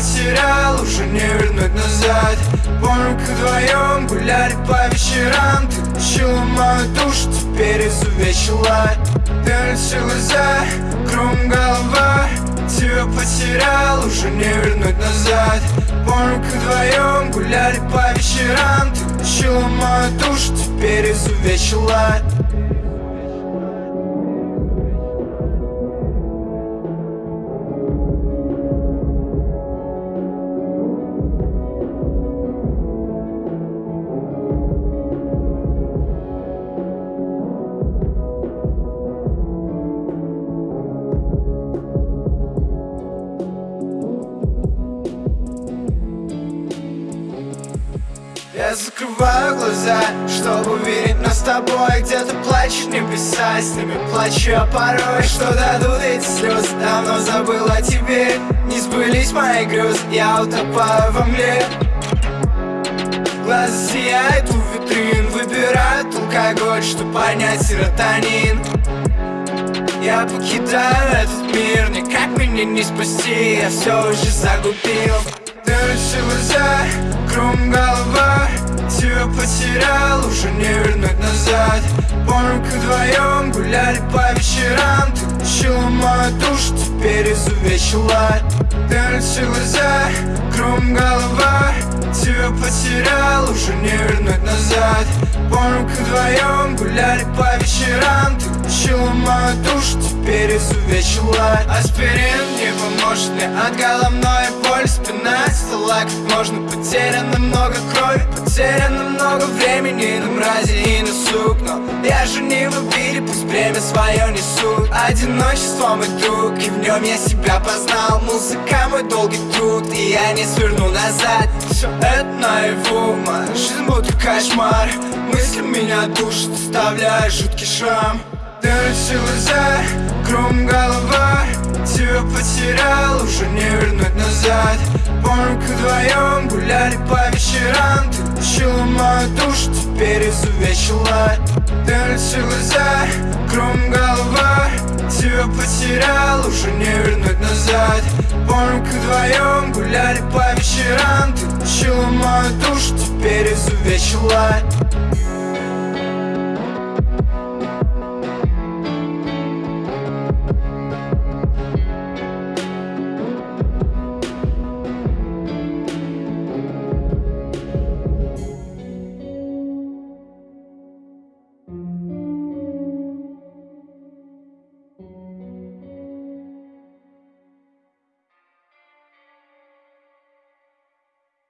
потерял, уже не вернуть назад. Помню, как вдвоем гуляли по вечерам Ты учила мою душу, теперь изувечила. Ты лицо глаза, кругом голова Тебя потерял, уже не вернуть назад. Помню, как вдвоем гуляли по вечерам Ты учила мою душу, теперь изувечила Я закрываю глаза, чтобы увидеть нас с тобой Где-то плачут небеса, с ними плачу я порой Что дадут эти слезы, давно забыл о тебе Не сбылись мои грезы, я утопаю во мгле. Глаза сияют у витрин, выбирают алкоголь, чтобы понять серотонин. Я покидаю этот мир, никак меня не спасти. Я все уже загубил. Ты глаза, кругом голова Тебя потерял, уже не вернуть назад. Помню, как вдвоем гуляли по вечерам. Ты учила мою душу, теперь изувечила. Ты глаза, кругом голова. Тебя потерял, уже не вернуть назад. Помню, как вдвоем гуляли по вечерам. Ты учила мою душу, теперь изувечила. Аспирин поможет от головной боли Спина стала как можно потеряно много крови Потеряно много времени на мрази и на сук. Но я же не в обиде, пусть бремя свое несут. Одиночество мой друг, и в нем я себя познал. Музыка мой долгий труд, и я не сверну назад. Все это наяву, моя жизнь будто кошмар. Мысли меня душат, оставляя жуткий шрам. Дырочи глаза, кругом голова. Тебя потерял, уже не вернуть назад. Помню, как вдвоем гуляли по вечерам. Ты учила мою душу, теперь изувечила. Дырочи глаза, кругом голова. Тебя потерял, уже не вернуть назад. Помню, как вдвоем гуляли по вечерам. Ты учила мою душу, теперь изувечила